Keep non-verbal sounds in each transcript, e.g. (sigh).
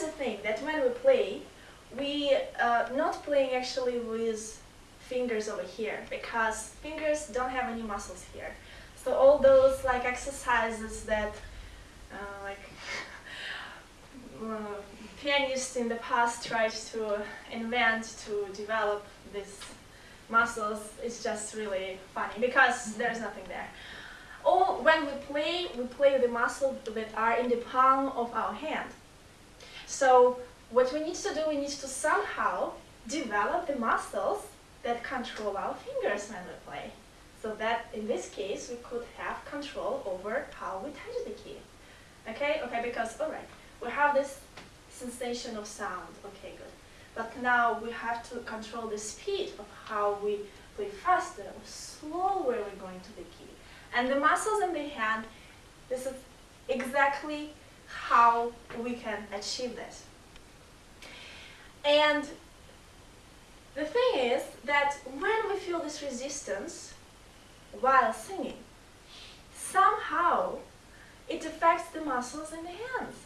is the thing that when we play, we uh, not playing actually with fingers over here because fingers don't have any muscles here. So all those like exercises that uh, like (laughs) uh, pianists in the past tried to invent to develop these muscles is just really funny because mm -hmm. there's nothing there. Or when we play, we play the muscles that are in the palm of our hand. So what we need to do, we need to somehow develop the muscles that control our fingers when we play. So that in this case, we could have control over how we touch the key. Okay, okay, because, all right, we have this sensation of sound. Okay, good. But now we have to control the speed of how we play faster or slower we're going to the key. And the muscles in the hand, this is exactly how we can achieve this. And the thing is that when we feel this resistance while singing, somehow it affects the muscles in the hands.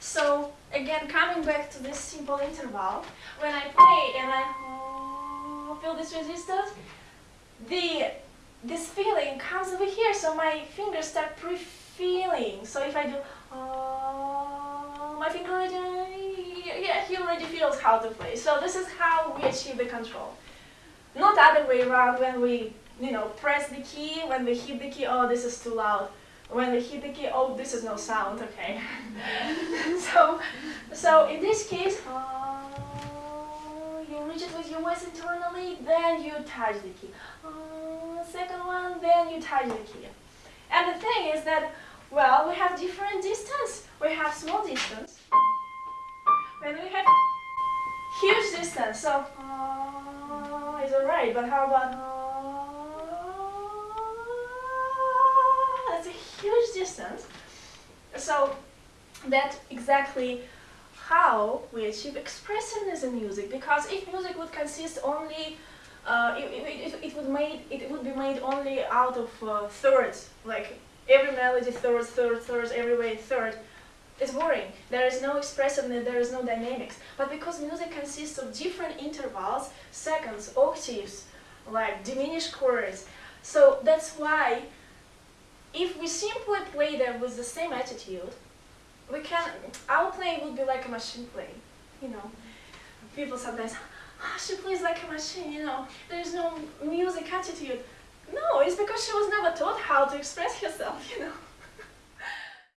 So again, coming back to this simple interval, when I play and I feel this resistance, the this feeling comes over here, so my fingers start pre-feeling. So if I do, my finger already, yeah, he already feels how to play. So this is how we achieve the control. Not the other way around when we, you know, press the key, when we hit the key, oh, this is too loud when we hit the key, oh, this is no sound, okay. (laughs) so, so in this case, uh, you reach it with your voice internally, then you touch the key. Uh, second one, then you touch the key. And the thing is that, well, we have different distance. We have small distance. Then we have huge distance. So, uh, it's alright, but how about uh, that's a huge distance. So that's exactly how we achieve expressiveness in music. Because if music would consist only, uh, it, it, it, would made, it would be made only out of uh, thirds, like every melody thirds, thirds, thirds, every way third. It's boring. There is no expressiveness, there is no dynamics. But because music consists of different intervals, seconds, octaves, like diminished chords, so that's why if we simply play them with the same attitude, we can, our playing would be like a machine playing, you know. People sometimes, oh, she plays like a machine, you know, there's no music attitude. No, it's because she was never taught how to express herself, you know.